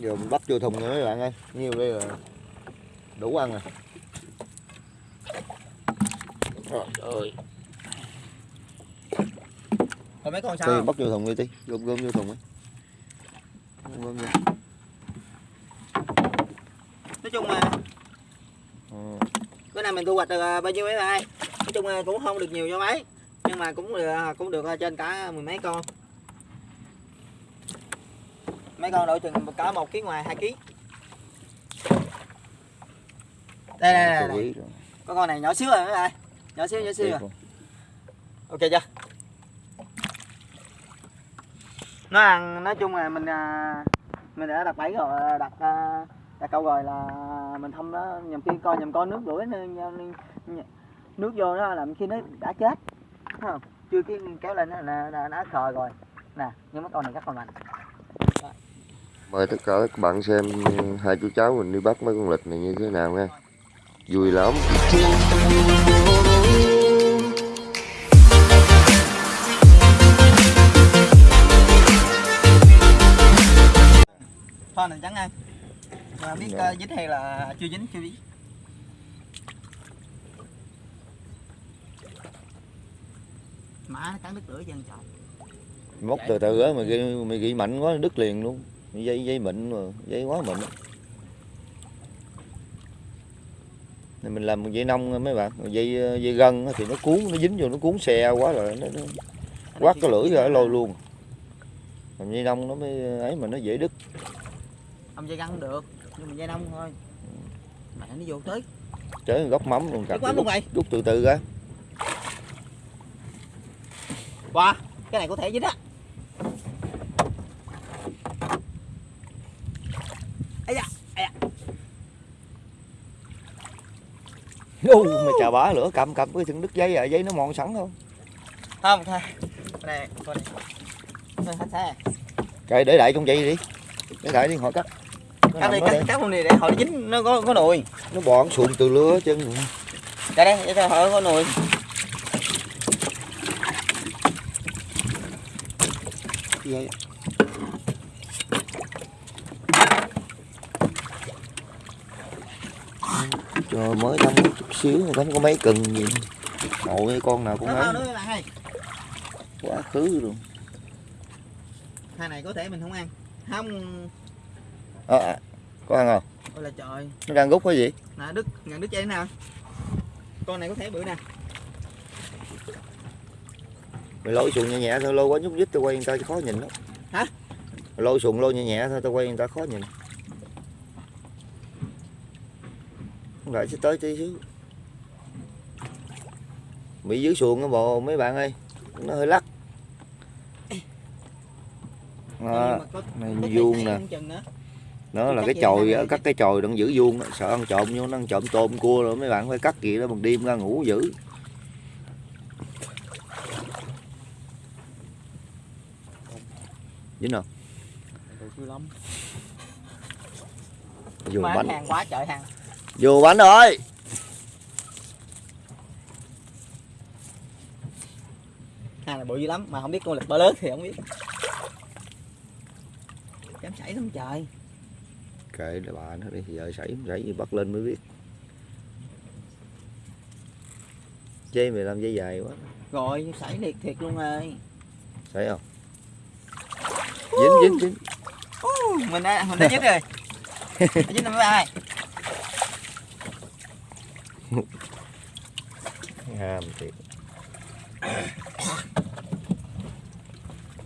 giờ mình bắt vô thùng rồi mấy bạn ơi. Nhiêu đây là đủ ăn rồi. Trời ơi Còn mấy con sao? không? bắt vô thùng đi tí gom gom vô thùng ấy gom vô. Nói chung là Ờ, bữa nay mình thu hoạch được à, bao nhiêu mấy bạn Nói chung là cũng không được nhiều cho mấy Nhưng mà cũng được, cũng được à, trên cả mười mấy con Mấy con đội chừng cả một ký ngoài hai ký. Đây đây đây. Có con này nhỏ xíu rồi mấy bạn Nhỏ xíu nhỏ xíu rồi. ok chưa? Nó ăn nói chung là mình à, mình đã đặt bẫy rồi à, đặt à, đặt câu rồi là mình không đó nhầm khi coi nhầm con nước đuổi nên nước vô nó làm khi nó đã chết. Không? Chưa cái kéo lên là nó khờ rồi. Nè nhưng mấy con này rất còn mạnh mời tất cả các bạn xem hai chú cháu mình đi bắt mấy con lịch này như thế nào nha. Vui lắm. Thôi này trắng ăn mà biết uh, dính hay là chưa dính chưa biết. Má nó cắn đứt lưỡi chân trời móc từ từ á mày ghi mày ghi mạnh quá đứt liền luôn dây dây mịn mà dây quá mịn. Này mình làm dây nông mấy bạn. Dây dây gân thì nó cuốn nó dính vô nó cuốn xe quá rồi nó, nó quát cái lưỡi ra lôi luôn. Làm dây nông nó mới ấy mà nó dễ đứt. Ông dây cũng được nhưng mà dây nông thôi. Mẹ nó vô tới. Chơi góc mắm luôn rút, mày. rút từ từ ra. Qua cái này có thể dính á ấy da ấy da Ô, mày chà bá lửa cầm cầm cái thằng đứt dây à dây nó mòn sẵn không không thôi này con này hết xe kệ để đại trong dây đi. Để đại đi hỏi cắt. Nó, cắt đi cắt đây. cắt con này để hồi dính nó có có nồi. Nó bò nó từ lửa chân đây đây để cho hồi có nồi. Dây trời mới có chút xíu mà có mấy cần gì nội con nào cũng ấy quá khứ luôn. Hai này có thể mình không ăn. Không. À, à, có ăn không? Ôi là trời. Nó đang rút cái gì? Nè đứt ngàn đứt dây nào? Con này có thể bự nè. Mày lôi xuồng nhẹ nhẹ thôi lôi quá nhúc nhích tao quay người ta khó nhìn lắm. Hả? Mày lôi xuồng lôi nhẹ nhẹ thôi tao quay người ta khó nhìn lại sẽ tới tí xíu. Bị dưới xuồng á bộ mấy bạn ơi. Nó hơi lắc. Có- này vuông nè. nó là cái chồi á cắt cái chồi đừng giữ vuông sợ ăn trộm vô nó ăn trộm tôm cua rồi mấy bạn phải cắt gì đó bằng đêm ra ngủ giữ dính không Mà bánh. hàng quá trời hàng vô bánh rồi hàng là bự dữ lắm mà không biết con lịch bơ lớn thì không biết. Dám chảy lắm trời. Kệ để bà nó đi giờ sảy sảy gì bắt lên mới biết. Dây mày làm dây dài quá. Rồi sảy liệt thiệt luôn rồi. Sảy không? Dính dính dính. Mình đã mình đã dính rồi. Dính bạn ơi ham thiệt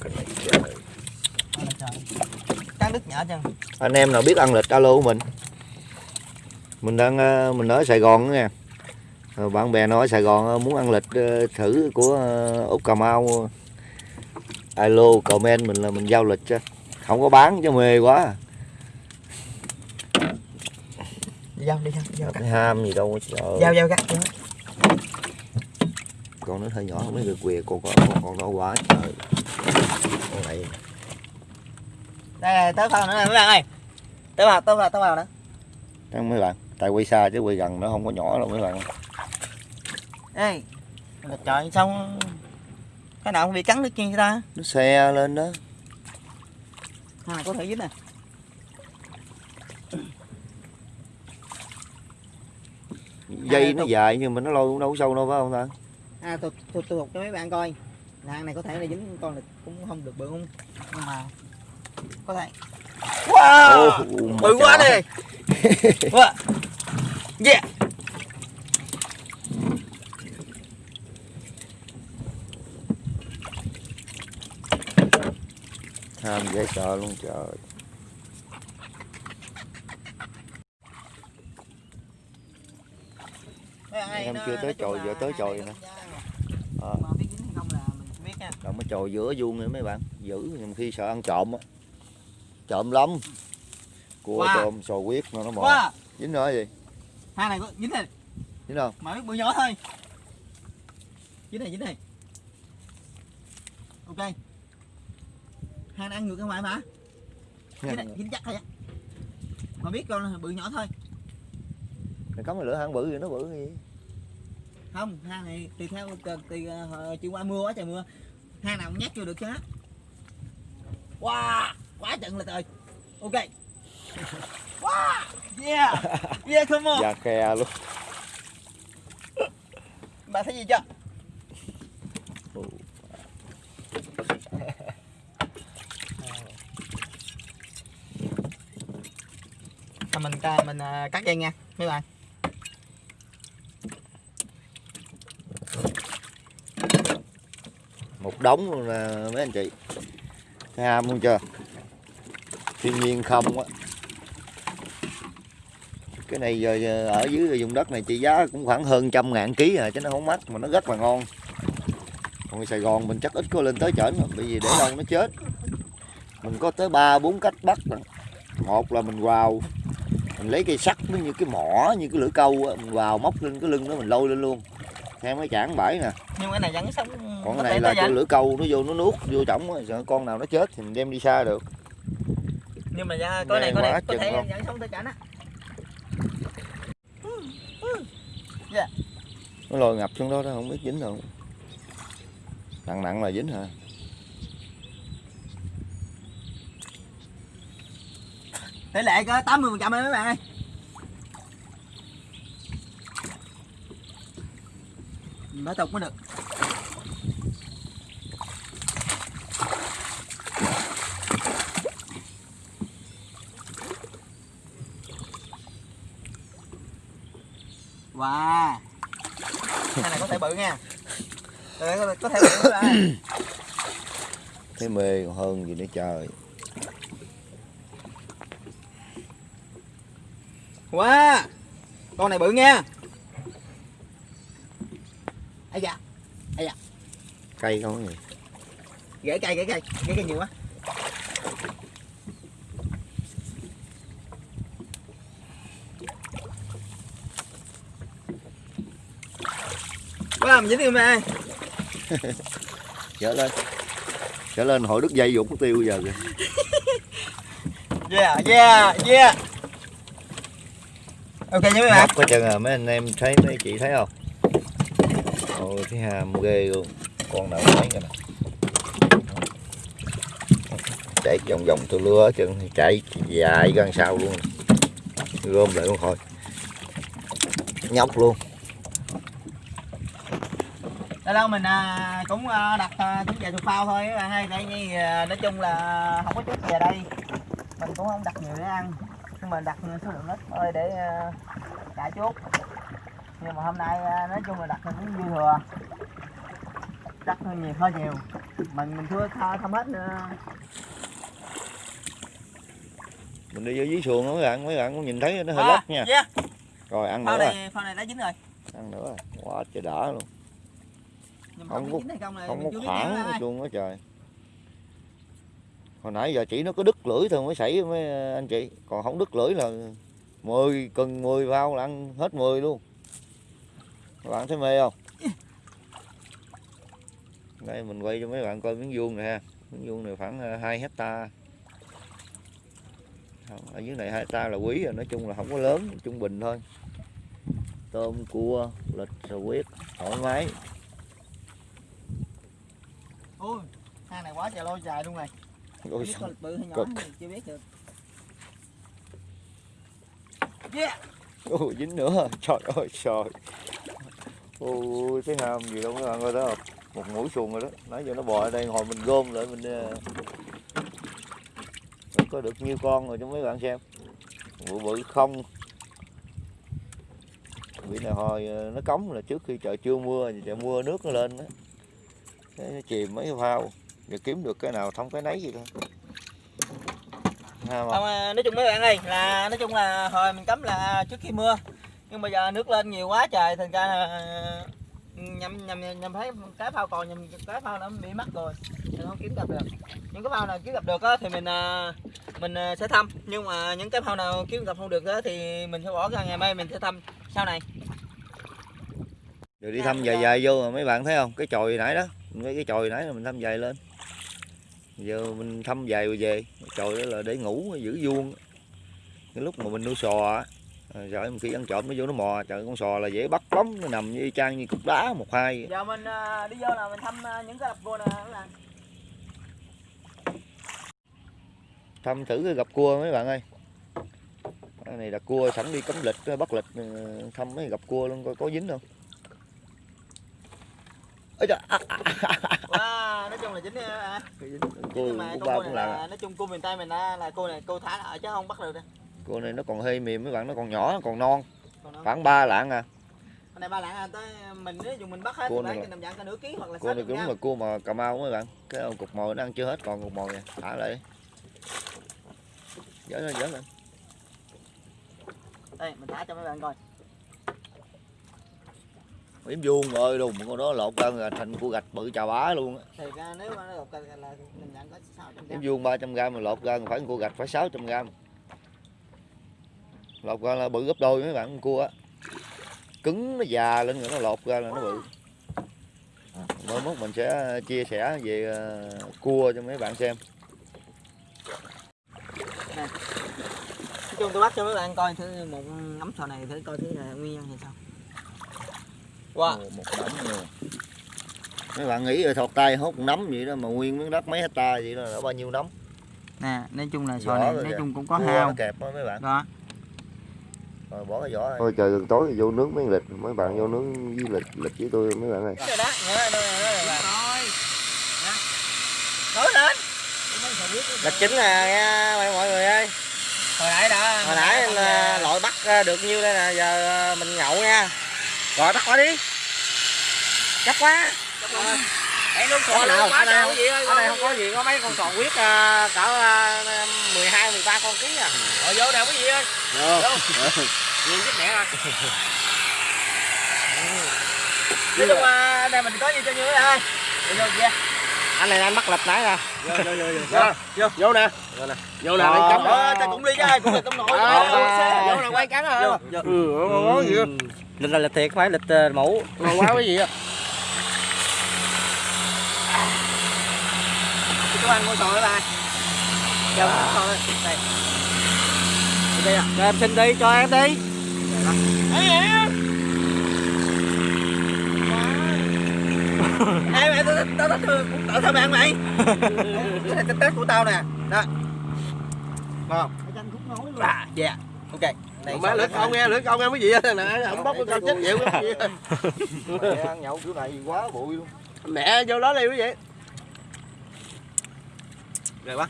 Cái này trời. Cắn đứt nhỏ chân. Anh em nào biết ăn lịch alo của mình? Mình đang ờ, mình ở Sài Gòn đó nha. Ờ, bạn bè ở Sài Gòn ờ, muốn ăn lịch thử của út Cà Mau. Alo comment mình là mình giao lịch cho không có bán cho mê quá giao đi cắt. cái ham gì đâu trời giao giao cắt giao. con nó hơi nhỏ không biết được quìa con có con, con đâu quá trời con này. Đây tới vào nữa nè mấy bạn ơi. Tới vào tới vào tới vào nữa Đang mấy bạn tại quay xa chứ quay gần nó không có nhỏ đâu mấy bạn. Ê trời xong cái nào không bị cắn chân vậy ta nó xe lên đó. Ha có thể dính nè dây nó dài nhưng mà nó lôi cũng đâu có sâu đâu phải không ta? À tôi tôi tôi cho mấy bạn coi. Là hang này có thể là dính con là cũng không được bự không nhưng mà có thể. Wow! Bự quá đi. Wow. yeah. Tham dễ sợ luôn trời Mấy bạn ơi, Em nó- chưa tới chồi, giờ tới chồi nè. Ờ. biết nha Đâu mới trồi giữa vuông nữa mấy bạn giữ nhưng khi sợ ăn trộm á. Trộm lắm. Cua Wow. tôm sò huyết nó nó mò wow dính nữa gì? Hang này có dính này. Dính không mà biết bự nhỏ thôi. Dính này dính này. Ok. Hang này ăn ngược ra ngoài mà. Dính này dính chắc thôi á. Mà biết con bự nhỏ thôi. Mày cắm lửa hang bự thì nó bự gì không hang này tùy theo tùy, tùy uh, chiều qua mưa quá trời mưa. Hang nào cũng nhét vô được chứ á wow quá trận là trời ok. Wow yeah. Yeah come on. Da khe luôn. Bà thấy gì chưa? Mình ca- mình à, cắt dây nha mấy bạn một đống luôn nè mấy anh chị. Thấy ham luôn chưa? Thiên nhiên không á. Cái này giờ, ở dưới vùng đất này trị giá cũng khoảng hơn trăm ngàn ký à chứ nó không mắc mà nó rất là ngon. Còn Sài Gòn mình chắc ít có lên tới chởn bởi vì để lâu nó chết. Mình có tới ba bốn cách bắt lận. một là mình vào mình lấy cây sắt nó như cái mỏ như cái lưỡi câu á mình vào móc lên cái lưng nó mình lôi lên luôn theo mấy chảng bãi nè. Nhưng cái này vẫn sống còn cái này là giờ. lưỡi câu nó vô nó nuốt vô trỏng sợ con nào nó chết thì mình đem đi xa được. Nhưng mà ra cái này có này có thể vẫn sống tới chảnh á. Nó lôi ngập xuống đó đó không biết dính đâu. Nặng nặng là dính hả? Tỷ lệ có 80 phần trăm mấy bạn ơi Mới tục mới được. Wow. Cái này có thể bự nha. Đây, có, có thể bự ơi. thấy mê còn hơn gì nữa trời. Wow. Con này bự nha cây không có gì Gãy cây gãy cây Gãy cây nhiều quá. Wow mình dính mẹ. Trở lên. Trở lên hội đứt dây dụng tiêu giờ kìa. Yeah yeah yeah. Ok nha mấy bạn. Hết trơn à mấy anh em thấy mấy chị thấy không? Ôi cái hàm ghê luôn con nào mấy cái này. Chạy vòng vòng tôi lưa chân chạy dài gần sau luôn. Gom lại luôn thôi nhóc luôn. Đây đâu mình à, cũng à, đặt à, trứng thuộc phao thôi các bạn ơi Tại vì à, nói chung là không có trứng về đây. Mình cũng không đặt nhiều để ăn. Nhưng mà đặt số lượng ít thôi để à, trả chốt. Nhưng mà hôm nay à, nói chung là đặt cũng dư thừa. Đặt hơi nhiều hơi nhiều. Mình mình chưa tha- thăm hết nữa. Mình đi vô dưới xuồng đó mấy bạn mấy bạn cũng nhìn thấy nó hơi À, lóc nha. yeah. rồi ăn Phao nữa rồi. này, phao này đã dính rồi. Ăn nữa rồi. Quá trời đã luôn. Nhưng Không có- không không có khoảng nữa hết ai. luôn á trời. Hồi nãy giờ chỉ nó có đứt lưỡi thôi mới xảy mấy anh chị. Còn không đứt lưỡi là 10 cần 10 vào là ăn hết 10 luôn. Các bạn thấy mê không đây mình quay cho mấy bạn coi miếng vuông này ha. Miếng vuông này khoảng 2 hecta. Ở dưới này 2 hecta là quý rồi nói chung là không có lớn trung bình thôi. Tôm cua lịch rồi quyết thoải mái. Ui, hang này quá trời lôi dài luôn này. Ôi biết con bự hay nhỏ cực. thì chưa biết được. Yeah. Ồ, dính nữa. Trời ơi trời. Ôi thấy ham gì đâu mấy bạn coi đó không một mũi xuồng rồi đó. Nãy giờ nó bò ở đây hồi mình gom lại mình ờ, có được nhiêu con rồi cho mấy bạn xem. Bự bự không. Bị này hồi ờ, nó cống là trước khi trời chưa mưa thì trời mưa nước nó lên đó. Thế nó chìm mấy phao giờ kiếm được cái nào thông cái nấy gì thôi. Không Không, nói chung mấy bạn ơi là nói chung là hồi mình cấm là trước khi mưa nhưng bây giờ nước lên nhiều quá trời thành ra là nhầm nhầm nhầm thấy cái phao còn nhầm cái phao nó bị mất rồi nên không kiếm gặp được những cái phao nào kiếm gặp được á, thì mình à, mình à, sẽ thăm nhưng mà những cái phao nào kiếm gặp không được á, thì mình sẽ bỏ ra ngày mai mình sẽ thăm sau này rồi đi thăm dài dài vô mà mấy bạn thấy không? Cái chòi nãy đó, mấy cái chòi nãy là mình thăm dài lên. Giờ mình thăm dài rồi về, chòi đó là để ngủ giữ vuông. Cái lúc mà mình nuôi sò á, rồi trời khi ăn trộm nó vô nó mò, trời con sò là dễ bắt lắm, nó nằm như y chang như cục đá một hai. giờ mình à, đi vô là mình thăm à, những cái đập vô nè Thăm thử cái gặp cua mấy bạn ơi. Cái này là cua sẵn đi cấm lịch, bắt lịch ờ, thăm mấy gặp cua luôn coi có dính không. Ôi trời, wow, nói chung là chính à, cua cũng con ba cua cũng là nói chung cua miền tây mình là cua này cua thả lại chứ không bắt được đâu cua này nó còn hơi mềm mấy bạn, nó còn nhỏ, còn non, khoảng 3 lạng à. con này ba lạng à, tới mình nếu dùng mình bắt hết Cua này bán là- nửa ký hoặc là cua này 60 cũng gram. là cua mà cà mau mấy bạn. Cái ông cục mồi nó ăn chưa hết còn cục mồi nè thả lại dở lên dở lên. Đây mình thả cho mấy bạn coi. Yếm vuông ơi luôn con đó lột ra là thành cua gạch bự chà bá luôn á. Thì ra nếu mà nó lột là, là nằm dạng có 600 yếm gram. Vuông 300 gram mà lột ra phải cua gạch phải 600 gram lột ra là bự gấp đôi mấy bạn con cua á. Cứng nó già lên rồi nó lột ra là nó bự. Mới mốt mình sẽ chia sẻ về ờ, cua cho mấy bạn xem. Nói chung tôi bắt cho mấy bạn coi thử một ngắm sò này thử coi thử là nguyên nhân thì sao. Wow Ồ, một nắm luôn mấy bạn nghĩ là thọt tay hốt một nắm vậy đó mà nguyên miếng đất mấy hecta vậy đó là bao nhiêu nắm nè nói chung là sò này rồi nói chung cũng có Cua hao. kẹp đó mấy bạn. Đó rồi bỏ cái vỏ thôi trời gần tối thì vô nướng mấy lịch mấy bạn vô nướng với lịch lịch với tôi mấy bạn ơi. Rồi đó nói lên. Lịch chính là nha mọi mọi người ơi. Hồi nãy đã Hồi nãy là lội bắt được nhiêu đây nè Giờ à, mình nhậu nha. Rồi bắt quả đi. Chắc quá. Em luôn Ở nào, luôn quá ở nào, gì ơi Ở đây không có gì Có mấy con sò huyết à, cỡ à, 12, 13 con ký à? Rồi vô nào cái gì ơi. Nhiều chút mẹ rồi Nói chung ở đây mình có gì cho như ơi Vô vô kia Anh này anh bắt lịch nãy nè. Vô vô vô Vô, vô, vô. Nè. Vô nè, lấy cắm Ờ, ta cũng đi chứ ai cũng là cắm nổi Vô nè, quay cắn Vô, rồi vô. Ừ, ngon quá gì Lịch là lịch thiệt, phải lịch ờ, mũ Ngon quá cái gì á Chú anh mua sò với ba Cho nó sò đây Đây Đây à Cho em xin đi, cho em đi. Ê mẹ tao tao tao tao tao bạn mày. Cái này cái tết của tao nè. Đó. Ngon À yeah Ok. Này Má lưỡi con nghe, lưỡi con nghe mấy gì á nè, không bóc cái con chết chịu cái ăn nhậu kiểu này quá bụi luôn. Mẹ vô đó đi quý vị. Rồi quá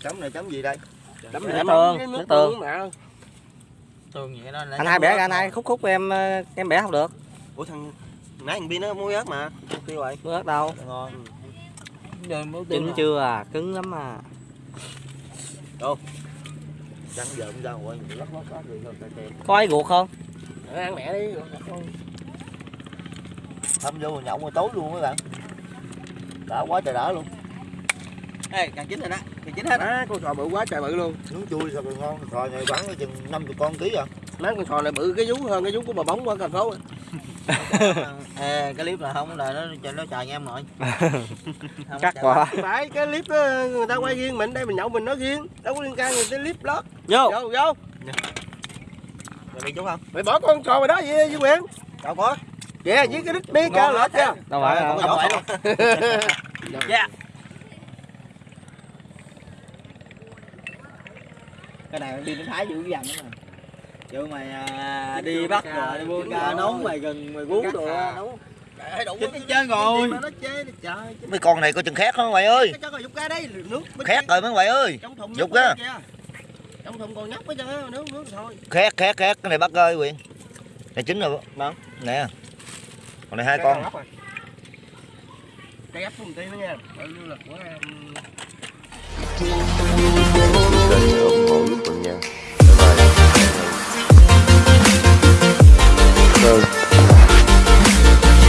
chấm này chấm gì đây Đấm Nước mẹ tương, cái nước nước tương. tương mẹ. Thường vậy đó Anh hai bẻ anh hai khúc khúc em em bẻ không được. Ủa thằng nãy thằng Pin nó muối ớt mà kêu vậy Nước đâu. Ngon Giờ mới Chín chưa à, cứng lắm à. chấm giờ cũng ra ngoài mình lắc lắc lắc rồi thôi tè tè. Có ai ruột không? ăn mẹ đi thăm vô nhậu rồi tối luôn mấy bạn đã quá trời đã luôn Ê càng chín rồi đó Càng chín hết á. Con sò bự quá trời bự luôn. Nướng chui còn ngon sò này bán có chừng 50 con ký à. Má con sò này bự cái vú hơn cái vú của bà bóng qua thành phố Ê cái clip là không là nó cho nó nha em Chắc chào quá. Phải cái clip đó, người ta quay riêng mình đây mình nhậu mình nói riêng. Đâu có liên can người ta clip đó. Vô. Vô vô. Rồi đi chú không? Mày bỏ con sò mày đó vậy Duy Quyền. Đâu có. Kìa với cái đít bia cao lết chưa Đâu phải Không đâu. phải luôn Yeah cái này đi đến thái vũ dằn đó mà. Chịu mày à, đi bắt rồi đi buôn ca nấu mày gần mày guốc đồ nấu chết nó chơi rồi Mấy con này có chừng khét không mày ơi? Khét rồi mấy mày ơi. Dục á. Trong thùng còn nhóc hết trơn nước nước thôi. Khét khét khét, cái này bắt ơi Quyền. Này chính rồi Vâng Nè. Còn này hai con. Cái ấp nha là của em. here. Bye-bye.